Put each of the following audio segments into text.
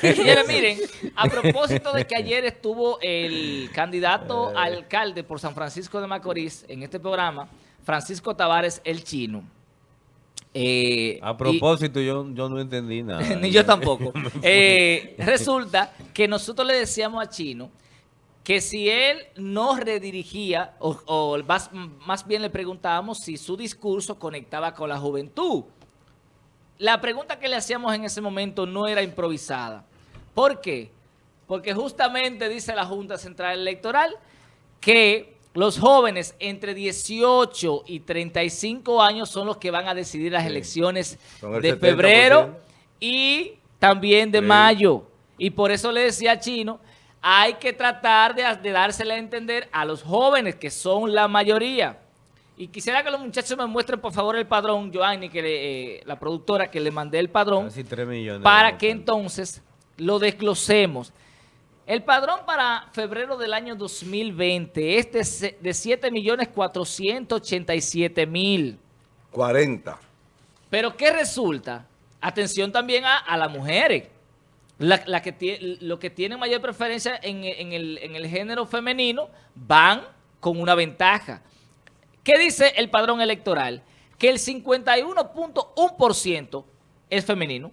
Señores, miren, a propósito de que ayer estuvo el candidato a alcalde por San Francisco de Macorís en este programa, Francisco Tavares el Chino. Eh, a propósito, yo, yo no entendí nada. ni yo tampoco. Eh, resulta que nosotros le decíamos a Chino que si él no redirigía, o, más, más, bien le preguntábamos si su discurso conectaba con la juventud. La pregunta que le hacíamos en ese momento no era improvisada. ¿Por qué? Porque justamente dice la Junta Central Electoral que los jóvenes entre 18 y 35 años son los que van a decidir las elecciones de febrero y también de mayo. Y por eso le decía a Chino hay que tratar de, de dársela a entender a los jóvenes, que son la mayoría. Y quisiera que los muchachos me muestren, por favor, el padrón, Joanny, que eh, la productora, que le mandé el padrón, para que entonces lo desglosemos. El padrón para febrero del año 2020 es de, de 7.487.000. 40. Pero ¿qué resulta? Atención también a, a las mujeres. La, que lo que tienen mayor preferencia en, el, género femenino van con una ventaja. ¿Qué dice el padrón electoral? Que el 51.1% es femenino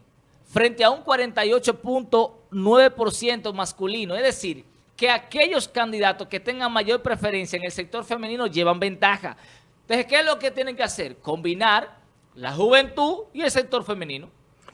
frente a un 48.9% masculino. Es decir, que aquellos candidatos que tengan mayor preferencia en el sector femenino llevan ventaja. Entonces, ¿qué es lo que tienen que hacer? Combinar la juventud y el sector femenino.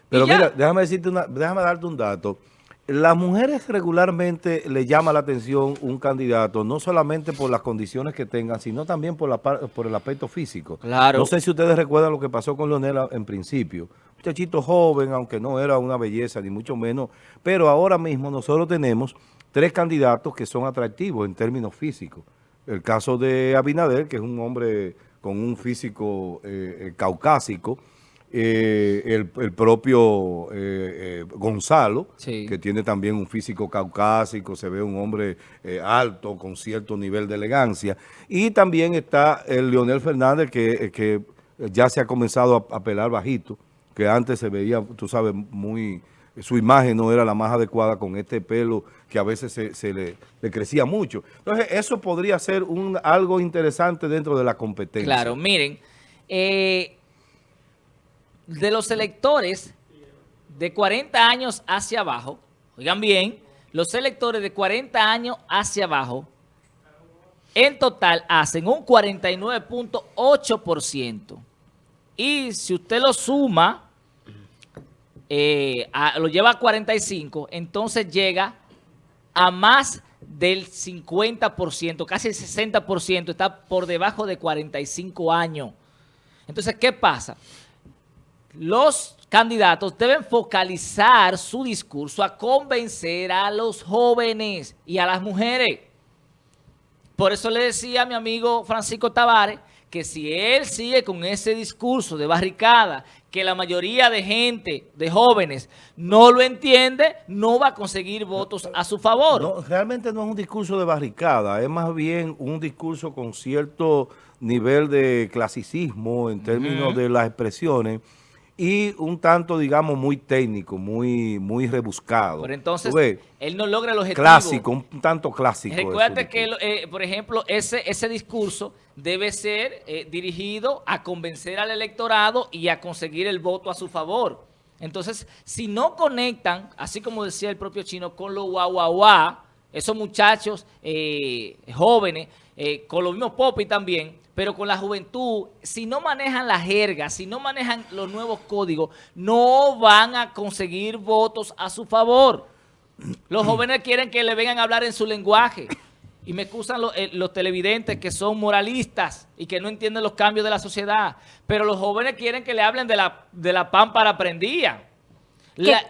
Pero mira, déjame decirte una, déjame darte un dato. Las mujeres regularmente le llama la atención un candidato, no solamente por las condiciones que tengan, sino también por, la, por el aspecto físico. Claro. No sé si ustedes recuerdan lo que pasó con Leonela en principio. Muchachito joven, aunque no era una belleza, ni mucho menos, pero ahora mismo nosotros tenemos tres candidatos que son atractivos en términos físicos. El caso de Abinader, que es un hombre con un físico eh, eh, caucásico, eh, el, propio eh, eh, Gonzalo, que tiene también un físico caucásico, se ve un hombre alto, con cierto nivel de elegancia. Y también está el Leonel Fernández, que, que ya se ha comenzado a, pelar bajito, que antes se veía, tú sabes, muy... Su imagen no era la más adecuada con este pelo que a veces se, le, crecía mucho. Entonces, eso podría ser un, algo interesante dentro de la competencia. Claro, miren, eh, de los electores de 40 años hacia abajo, oigan bien, los electores de 40 años hacia abajo, en total hacen un 49.8%. Y si usted lo suma, eh, lo lleva a 45, entonces llega a más del 50%, casi el 60%, está por debajo de 45 años. Entonces, ¿qué pasa? los candidatos deben focalizar su discurso a convencer a los jóvenes y a las mujeres. Por eso le decía a mi amigo Francisco Tavares que si él sigue con ese discurso de barricada, que la mayoría de gente, de jóvenes, no lo entiende, no va a conseguir votos a su favor. No, realmente no es un discurso de barricada, es más bien un discurso con cierto nivel de clasicismo en términos de las expresiones, y un tanto, digamos, muy técnico, muy muy rebuscado. Pero entonces, él no logra el objetivo. Clásico, un tanto clásico. Recuerda que, eh, por ejemplo, ese, ese discurso debe ser eh, dirigido a convencer al electorado y a conseguir el voto a su favor. Entonces, si no conectan, así como decía el propio chino, con los guau, esos muchachos eh, jóvenes, con los mismos Popi también, pero con la juventud, si no manejan la jerga, si no manejan los nuevos códigos, no van a conseguir votos a su favor. Los jóvenes quieren que le vengan a hablar en su lenguaje. Y me excusan eh, los, televidentes que son moralistas y que no entienden los cambios de la sociedad. Pero los jóvenes quieren que le hablen de la, de la pámpara prendida.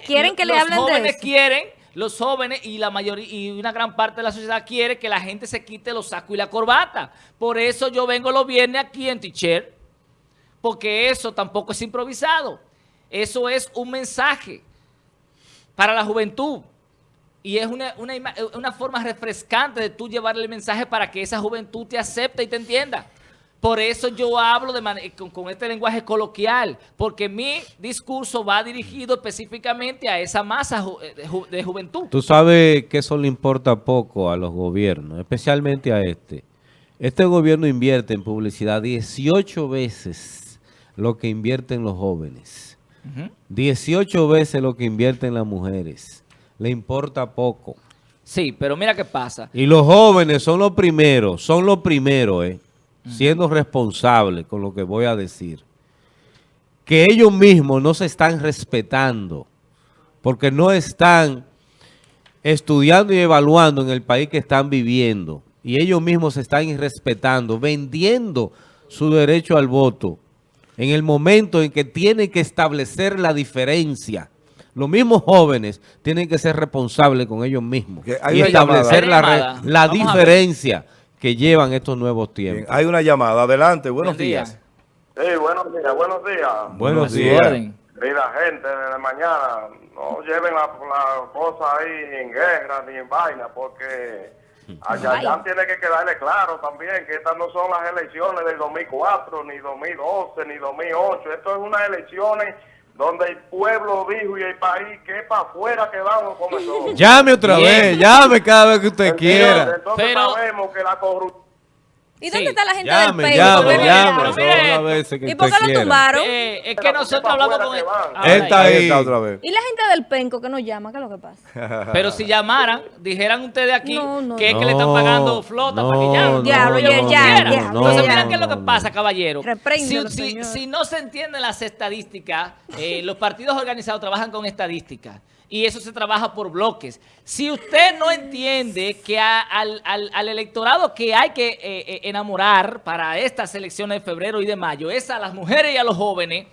quieren que le hablen de Los jóvenes quieren los jóvenes y la mayoría y una gran parte de la sociedad quiere que la gente se quite los sacos y la corbata. Por eso yo vengo los viernes aquí en Teacher, porque eso tampoco es improvisado. Eso es un mensaje para la juventud. Y es una, una forma refrescante de tú llevarle el mensaje para que esa juventud te acepte y te entienda. Por eso yo hablo de con, con, este lenguaje coloquial, porque mi discurso va dirigido específicamente a esa masa de, de juventud. Tú sabes que eso le importa poco a los gobiernos, especialmente a este. Este gobierno invierte en publicidad 18 veces lo que invierten los jóvenes. 18 veces lo que invierten las mujeres. Le importa poco. Sí, pero mira qué pasa. Y los jóvenes son los primeros, son los primeros, eh, siendo responsables con lo que voy a decir. Que ellos mismos no se están respetando porque no están estudiando y evaluando en el país que están viviendo. Y ellos mismos se están irrespetando, vendiendo su derecho al voto en el momento en que tienen que establecer la diferencia. Los mismos jóvenes tienen que ser responsables con ellos mismos y establecer la, diferencia que llevan estos nuevos tiempos. hay una llamada. Adelante. Buenos días. Sí, buenos días, buenos días. Buenos días. Mira, gente, de mañana no lleven la, la cosa ahí en guerra ni en vaina, porque Allá tiene que quedarle claro también que estas no son las elecciones del 2004, ni 2012, ni 2008. Esto es unas elecciones donde el pueblo dijo y el país que para afuera quedamos con eso. Llame otra vez, llame cada vez que usted quiera. Entonces sabemos que la corrupción ¿Y dónde está la gente llame, del Llame, llame, ¿Y por qué lo tumbaron? Eh, es que nosotros hablamos con él. Está ahí. otra vez. ¿Y la gente del penco que nos llama? ¿Qué es lo que pasa? Pero si llamaran, dijeran ustedes aquí que es que le están pagando flota para que llamen. Diablo, ya, ya, ya. Entonces, miren qué es lo que pasa, caballero. Si, si, si, no se entienden las estadísticas, eh, los partidos organizados trabajan con estadísticas y eso se trabaja por bloques. Si usted no entiende que al, electorado que hay que eh, eh, enamorar para estas elecciones de febrero y de mayo es a las mujeres y a los jóvenes,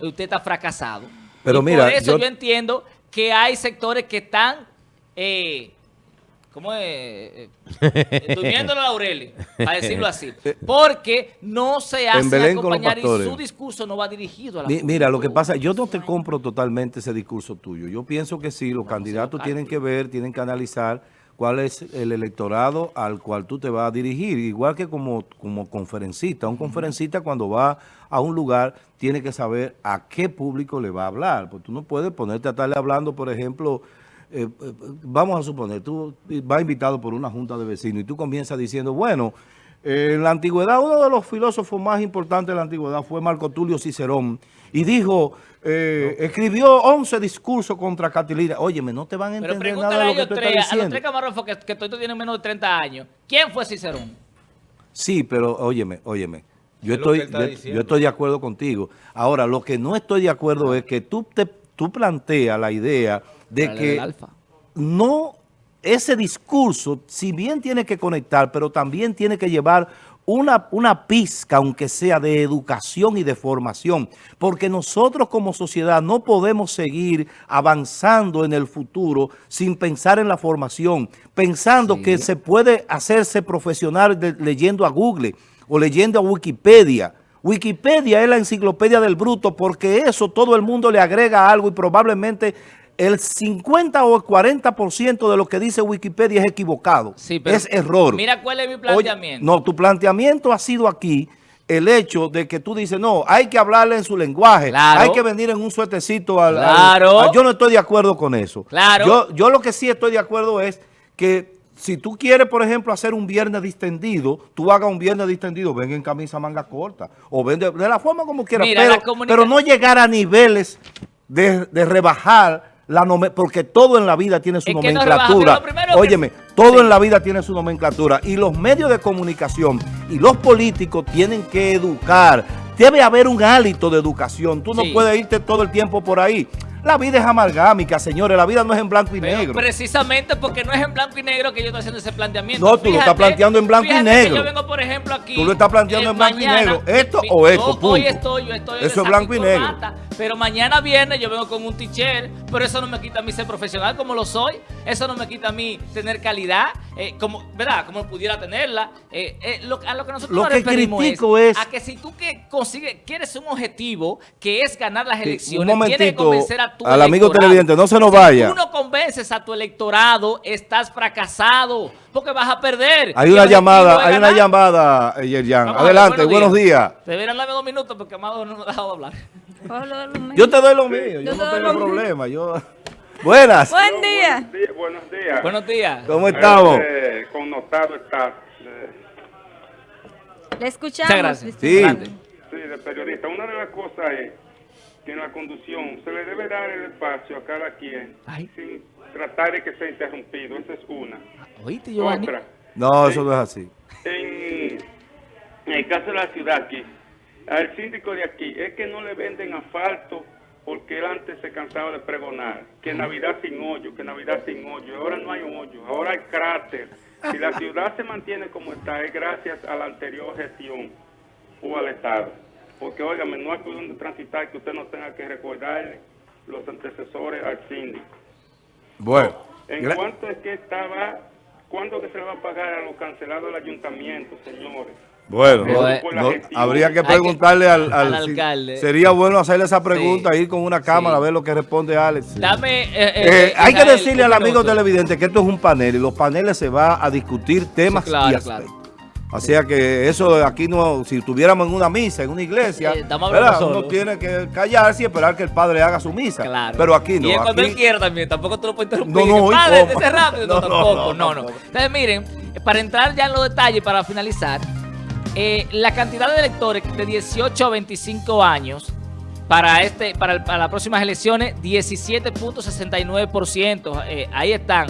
usted está fracasado. Pero mira, por eso yo, entiendo que hay sectores que están... Eh, ¿Cómo es? Eh, eh, durmiendo la laurel, para decirlo así. Porque no se hace acompañar y su discurso no va dirigido a la Mira, lo que pasa, yo no te compro totalmente ese discurso tuyo. Yo pienso que sí, los candidatos tienen que ver, tienen que analizar cuál es el electorado al cual tú te vas a dirigir. Igual que como, como conferencista. Un conferencista cuando va a un lugar tiene que saber a qué público le va a hablar. Porque tú no puedes ponerte a estarle hablando, por ejemplo eh, eh, vamos a suponer, tú vas invitado por una junta de vecinos y tú comienzas diciendo, bueno, eh, en la antigüedad, uno de los filósofos más importantes de la antigüedad fue Marco Tulio Cicerón y dijo, escribió 11 discursos contra Catilina. Óyeme, no te van a entender nada de lo que tú estás diciendo. A los tres camarógrafos que, que todos tienen menos de 30 años, ¿quién fue Cicerón? Sí, pero óyeme, óyeme. Yo estoy, yo, estoy de acuerdo contigo. Ahora, lo que no estoy de acuerdo es que tú, te, tú planteas la idea de que no, ese discurso, si bien tiene que conectar, pero también tiene que llevar una, una pizca, aunque sea de educación y de formación, porque nosotros como sociedad no podemos seguir avanzando en el futuro sin pensar en la formación, pensando que se puede hacerse profesional leyendo a Google o leyendo a Wikipedia, Wikipedia es la enciclopedia del bruto porque eso todo el mundo le agrega algo y probablemente el 50 o el 40% de lo que dice Wikipedia es equivocado, es error. Mira cuál es mi planteamiento. no, tu planteamiento ha sido aquí el hecho de que tú dices, no, hay que hablarle en su lenguaje, hay que venir en un suertecito al, claro. Yo no estoy de acuerdo con eso. Claro. Yo, yo lo que sí estoy de acuerdo es que si tú quieres, por ejemplo, hacer un viernes distendido, tú hagas un viernes distendido, ven en camisa manga corta, o ven de, la forma como quieras, pero, no llegar a niveles de, de rebajar la porque todo en la vida tiene su nomenclatura. Óyeme, todo en la vida tiene su nomenclatura. Y los medios de comunicación y los políticos tienen que educar. Debe haber un hálito de educación. Tú no puedes irte todo el tiempo por ahí. La vida es amalgámica, señores. La vida no es en blanco y negro. Precisamente porque no es en blanco y negro que yo estoy haciendo ese planteamiento. No, tú lo estás planteando en blanco y negro. yo vengo, por ejemplo, aquí. Tú lo estás planteando en blanco y negro. Esto o esto, Hoy estoy, yo estoy Eso es blanco y negro. Pero mañana viernes yo vengo con un teacher, pero eso no me quita a mí ser profesional como lo soy. Eso no me quita a mí tener calidad, eh, como, ¿verdad? Como pudiera tenerla. Eh, eh, lo- a lo que nosotros Lo nos que critico es- a que si tú que consigues, quieres un objetivo que es ganar las elecciones, tienes que convencer a tu al amigo televidente, no se nos Si vaya. tú no convences a tu electorado, estás fracasado, porque vas a perder. Hay una llamada, hay una llamada, eh, Yerjan. Adelante, buenos días. Deberían darme dos minutos porque Amado no nos ha dejado hablar. Yo te doy lo mío, yo Yo no te doy tengo problema. Yo... Buenas, Buen día. Buenos días. Buenos días. Buenos días. ¿cómo estamos? Eh, connotado está. eh, Le escuchamos. Muchas gracias. Sí. De periodista. Una de las cosas es en la conducción se le debe dar el espacio a cada quien Ay. sin tratar de que sea interrumpido. Esa es una. ¿Oíste, Giovanni? Otra, No, eso no es así. en, en el caso de la ciudad aquí, al síndico de aquí, es que no le venden asfalto porque él antes se cansaba de pregonar que Navidad sin hoyo, que Navidad sin hoyo. Ahora no hay hoyo, ahora hay cráter. Si la ciudad se mantiene como está, es gracias a la anterior gestión o al Estado. Porque, óigame, no hay por donde transitar que usted no tenga que recordarle los antecesores al síndico. Bueno, En cuanto es que estaba, ¿cuándo que se le va a pagar a los cancelados del ayuntamiento, señores? bueno, no- eh, no- habría que preguntarle al, al al- si- alcalde. Sería bueno hacerle esa pregunta, ir con una cámara Sí. a ver lo que responde Alex. Dame. eh, eh, Eh, hay que decirle al amigo minuto. televidente que esto es un panel y los paneles se va a discutir temas Sí, claro, y claro. Aspectos. Así que eso aquí no, si estuviéramos en una misa, en una iglesia, Eh, uno tiene que callarse y esperar que el padre haga su misa. Claro. Pero aquí no. Y es cuando aquí- él quiera también, tampoco tú lo puedes interrumpir. No, no, Que, ¿y Padre, ese rápido. No, No, tampoco, no, no. Entonces, miren, para entrar ya en los detalles, para finalizar, eh, la cantidad de electores de 18 a 25 años para este para, el- para las próximas elecciones, 17.69%. eh, ahí están.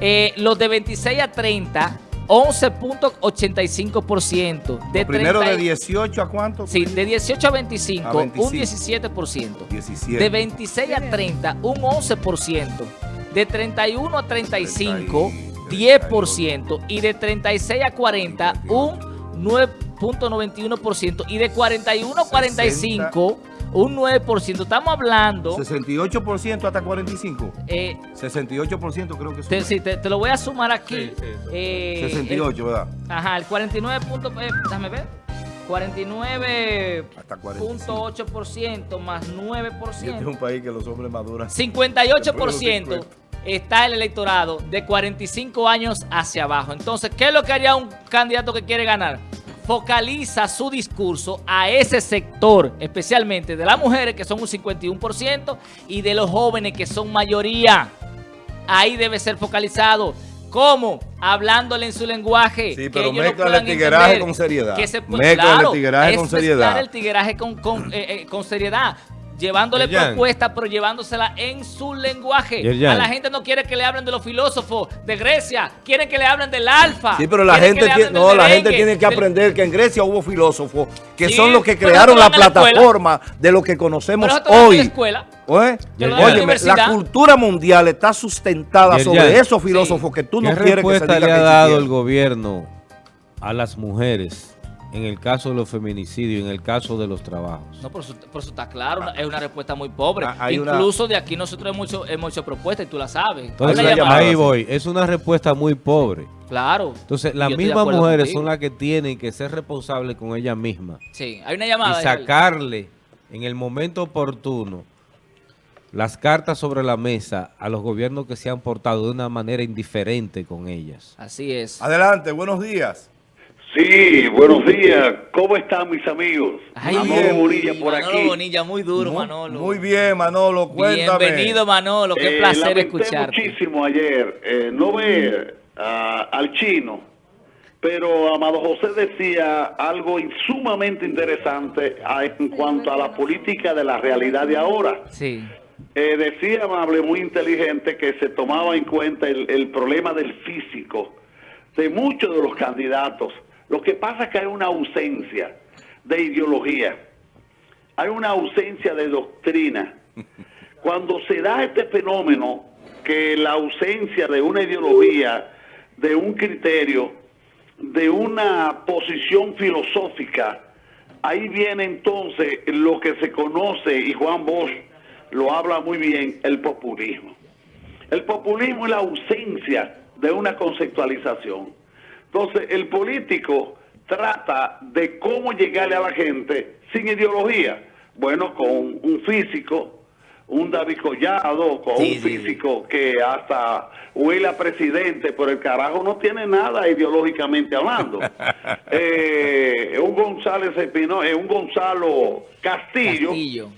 Eh, los de 26 a 30, 11.85%. De Primero 30 de 18 a cuánto? Sí, de 18 a 25, A 25. un 17%. 17. De 26 a 30, un 11%. De 31 a 35, 10%. Y de 36 a 40, un 9.91%. Y de 41 a 45, un 9%. Estamos hablando... 68% hasta 45. eh, 68% creo que es. sí, te, te lo voy a sumar aquí. Sí, sí. Eh, 68, ¿verdad? el- ajá, el 49 punto... eh, déjame ver. 49... Hasta 45. 0.8% más Y este es 9%. un país que los hombres maduran. 58% está el electorado de 45 años hacia abajo. Entonces, ¿qué es lo que haría un candidato que quiere ganar? Focaliza su discurso a ese sector, especialmente de las mujeres, que son un 51%, y de los jóvenes, que son mayoría. Ahí debe ser focalizado. ¿Cómo? Hablándole en su lenguaje. Sí, pero puedan el tigueraje con seriedad. Que se, el tigueraje con seriedad. el tigueraje con, con, eh, eh, con seriedad. Llevándole propuestas, pero llevándosela en su lenguaje. Yerjan. A la gente no quiere que le hablen de los filósofos de Grecia. Quieren que le hablen del alfa. Sí, pero la gente, tiene, no, la gente tiene que del- aprender que en Grecia hubo filósofos que Sí, son los que crearon la plataforma de lo que conocemos dan en la hoy. escuela. Oye, la cultura mundial está sustentada Yerjan. sobre esos filósofos que tú no ¿Qué quieres que se respuesta diga le que ha dado el gobierno a las mujeres en el caso de los feminicidios, en el caso de los trabajos? No, por eso, por eso está claro, una- es una respuesta muy pobre. Ah, una- Incluso de aquí nosotros hemos hecho, hemos hecho propuestas y tú la sabes. Entonces, llamada, ahí voy. Es una respuesta muy pobre. Claro. Entonces, las mismas mujeres contigo. son las que tienen que ser responsables con ellas mismas Sí, hay una y llamada. Israel. sacarle en el momento oportuno las cartas sobre la mesa a los gobiernos que se han portado de una manera indiferente con ellas. Así es. Adelante, buenos días. Sí, buenos días. ¿Cómo están mis amigos? Ay, Manolo Bonilla por Manolo aquí. Bonilla, muy duro, Muy- Manolo. Muy bien, Manolo, cuéntame. Bienvenido, Manolo. Qué Eh, placer escucharte. muchísimo ayer eh, no ver ah, al chino, pero Amado José decía algo sumamente interesante ah, en cuanto a la política de la realidad de ahora. Sí. Eh, decía amable, muy inteligente, que se tomaba en cuenta el, el problema del físico de muchos de los candidatos. Lo que pasa es que hay una ausencia de ideología, hay una ausencia de doctrina. Cuando se da este fenómeno, que la ausencia de una ideología, de un criterio, de una posición filosófica, ahí viene entonces lo que se conoce, y Juan Bosch lo habla muy bien, el populismo. El populismo es la ausencia de una conceptualización. Entonces, el político trata de cómo llegarle a la gente sin ideología. Bueno, con un físico, un David Collado, con Sí, un sí. físico que hasta huele a presidente, pero el carajo no tiene nada ideológicamente hablando. Eh, un González Espino, eh, un Gonzalo Castillo, Castillo.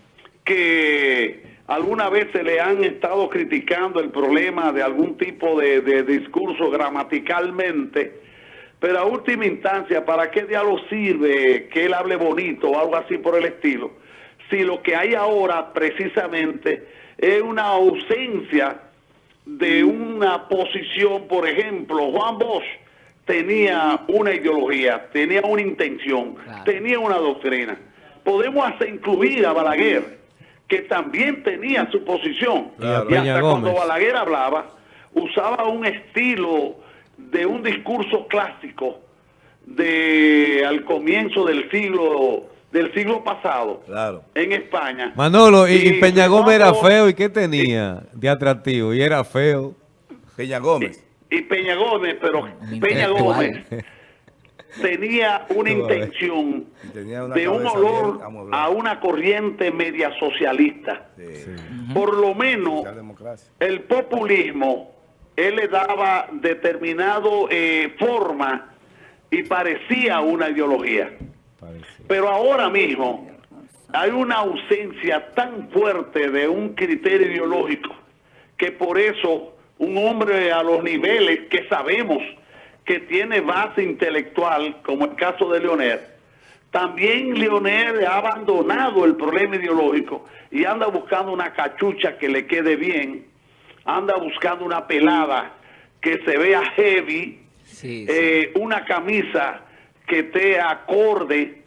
que alguna vez se le han estado criticando el problema de algún tipo de, de discurso gramaticalmente, pero a última instancia, ¿para qué diálogo sirve que él hable bonito o algo así por el estilo? Si lo que hay ahora precisamente es una ausencia de una posición, por ejemplo, Juan Bosch tenía una ideología, tenía una intención, Claro. tenía una doctrina. Podemos hasta incluir a Balaguer, que también tenía su posición. Claro. Y hasta Peña cuando Gómez. Balaguer hablaba, usaba un estilo de un discurso clásico de al comienzo del siglo del siglo pasado Claro. en España. Manolo, y, y Peña Gómez era feo, ¿y qué tenía de atractivo? Y era feo. Peña Gómez. y Peña Gómez, pero Peña. Gómez tenía una intención Y tenía una de un olor bien a una corriente media socialista. Sí. Por lo menos el populismo, él le daba determinado eh, forma y parecía una ideología. Pero ahora mismo hay una ausencia tan fuerte de un criterio ideológico que por eso un hombre a los niveles que sabemos que tiene base intelectual, como el caso de Leonel, también Leonel ha abandonado el problema ideológico y anda buscando una cachucha que le quede bien, anda buscando una pelada que se vea heavy, Sí, sí. eh, una camisa que esté acorde.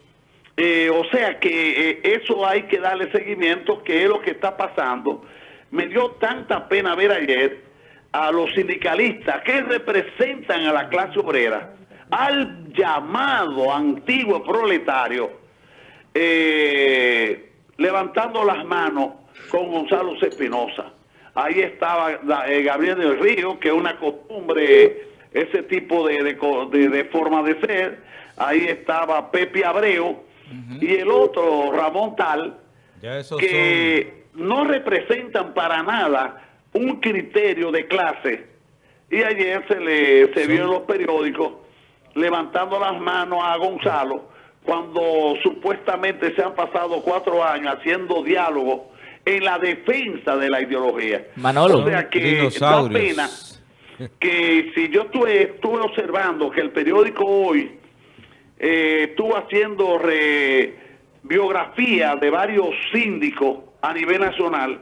eh, o sea que eh, eso hay que darle seguimiento, que es lo que está pasando. Me dio tanta pena ver ayer a los sindicalistas que representan a la clase obrera, al llamado antiguo proletario, levantando las manos con Gonzalo Espinosa. Ahí estaba eh, Gabriel del Río, que es una costumbre, ese tipo de, de forma de ser. Ahí estaba Pepe Abreu y el otro, Ramón Tal, Ya que no representan para nada un criterio de clase. Y ayer se le se vio en los periódicos levantando las manos a Gonzalo cuando supuestamente se han pasado cuatro años haciendo diálogo en la defensa de la ideología. Manolo. O sea que da Dinosaurios. pena que si yo estuve, estuve observando que el periódico hoy eh, estuvo haciendo re- biografía de varios síndicos a nivel nacional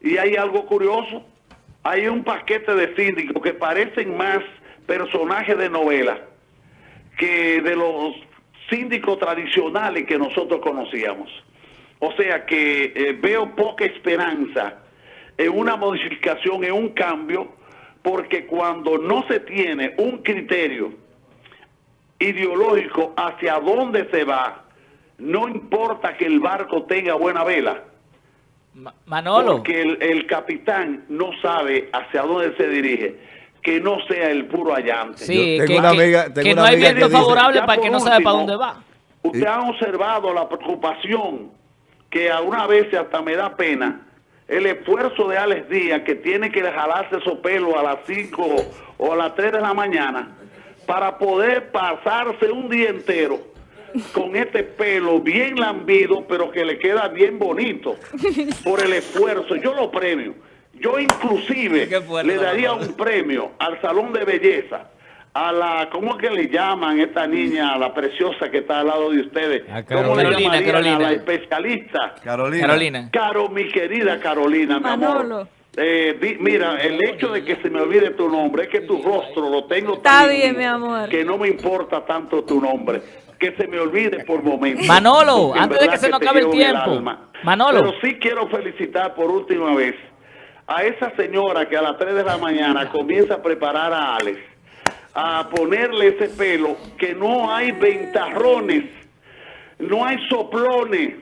y hay algo curioso, hay un paquete de síndicos que parecen más personajes de novela que de los síndicos tradicionales que nosotros conocíamos. O sea que eh, veo poca esperanza en una modificación, en un cambio, porque cuando no se tiene un criterio ideológico hacia dónde se va, no importa que el barco tenga buena vela, Ma- Manolo. porque el, el capitán no sabe hacia dónde se dirige, que no sea el puro allante. Sí, tengo que, una que- amiga- tengo que una no hay viento favorable para que no sabe para dónde va. Usted ha observado la preocupación que a una vez hasta me da pena el esfuerzo de Alex Díaz que tiene que jalarse esos pelos a las 5 o a las 3 de la mañana para poder pasarse un día entero con este pelo bien lambido pero que le queda bien bonito por el esfuerzo. Yo lo premio. Yo inclusive le daría un premio al salón de belleza a la, ¿cómo es que le llaman esta niña, la preciosa que está al lado de ustedes? A ¿Cómo le Carolina, llamarían Carolina. a la especialista? Carolina. Carolina. Caro, mi querida Carolina, mi Manolo. amor. Eh, di- mira, el hecho de que se me olvide tu nombre es que tu rostro lo tengo Está tan bien, mi amor. Que no me importa tanto tu nombre. Que se me olvide por momentos. Manolo, antes de que se nos acabe el tiempo. Manolo. Pero sí quiero felicitar por última vez a esa señora que a las 3 de la mañana comienza a preparar a Alex, a ponerle ese pelo, que no hay ventarrones no hay soplones,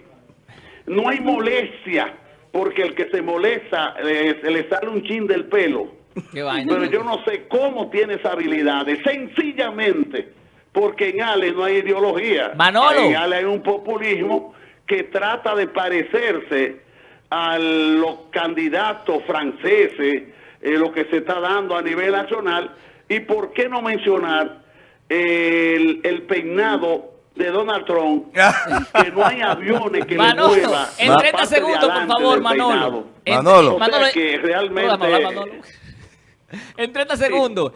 no hay molestia, porque el que se molesta eh, se le sale un chin del pelo. Qué vaina. Pero yo no sé cómo tiene esa habilidad, sencillamente porque en Ale no hay ideología. Manolo. En Ale hay un populismo que trata de parecerse a los candidatos franceses, eh, lo que se está dando a nivel nacional. Y por qué no mencionar el, el peinado de Donald Trump, que no hay aviones que Manolo, le muevan en la 30 parte de segundos, por favor, Manolo. En- Manolo. O sea que realmente- hablar, Manolo. En 30 segundos,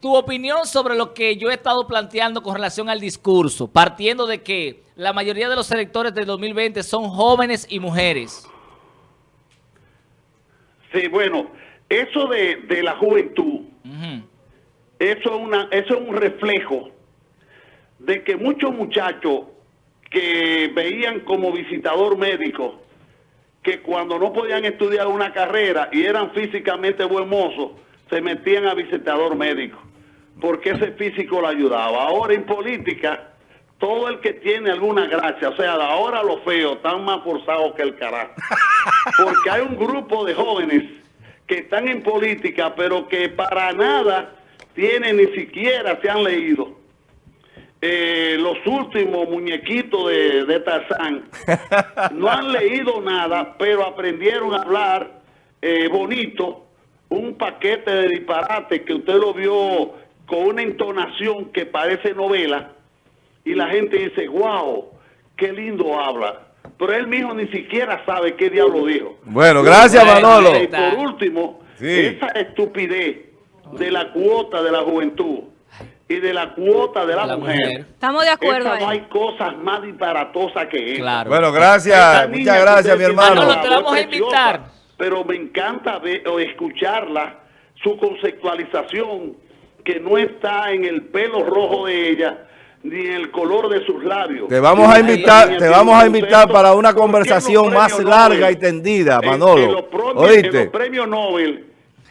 tu opinión sobre lo que yo he estado planteando con relación al discurso, partiendo de que la mayoría de los electores del 2020 son jóvenes y mujeres. Sí, bueno, eso de, de la juventud, Ujú. Eso es, una, eso es un reflejo de que muchos muchachos que veían como visitador médico, que cuando no podían estudiar una carrera y eran físicamente buen mozos, se metían a visitador médico, porque ese físico lo ayudaba. Ahora en política, todo el que tiene alguna gracia, o sea, ahora los feos están más forzados que el carajo. Porque hay un grupo de jóvenes que están en política, pero que para nada tienen, ni siquiera se han leído eh, los últimos muñequitos de, de Tarzán. No han leído nada, pero aprendieron a hablar eh, bonito, un paquete de disparate que usted lo vio con una entonación que parece novela, y la gente dice, wow, qué lindo habla. Pero él mismo ni siquiera sabe qué diablo dijo. Bueno, gracias Manolo. Y por último, Sí. esa estupidez de la cuota de la juventud y de la cuota de la, La mujer. mujer. Estamos de acuerdo no hay ahí. cosas más disparatosas que esa. Claro. Bueno, gracias. Muchas gracias, mi hermano. Manolo, una te vamos a preciosa, invitar. Pero me encanta ver o escucharla, su conceptualización, que no está en el pelo rojo de ella, ni en el color de sus labios. Te vamos a invitar, te vamos a invitar para una ¿Por qué conversación más larga Nobel? y tendida, En- En, Manolo. los premios, en ¿Oíste? los premios Nobel,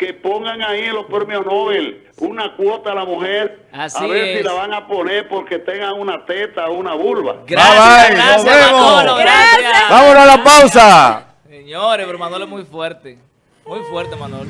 que pongan ahí en los premios Nobel una cuota a la mujer, Así a ver es. si la van a poner porque tengan una teta o una vulva. Gracias, Bye, bye, gracias, nos vemos. Manolo, gracias. Vámonos a la pausa. Señores, pero Manolo es muy fuerte. Muy fuerte, Manolo.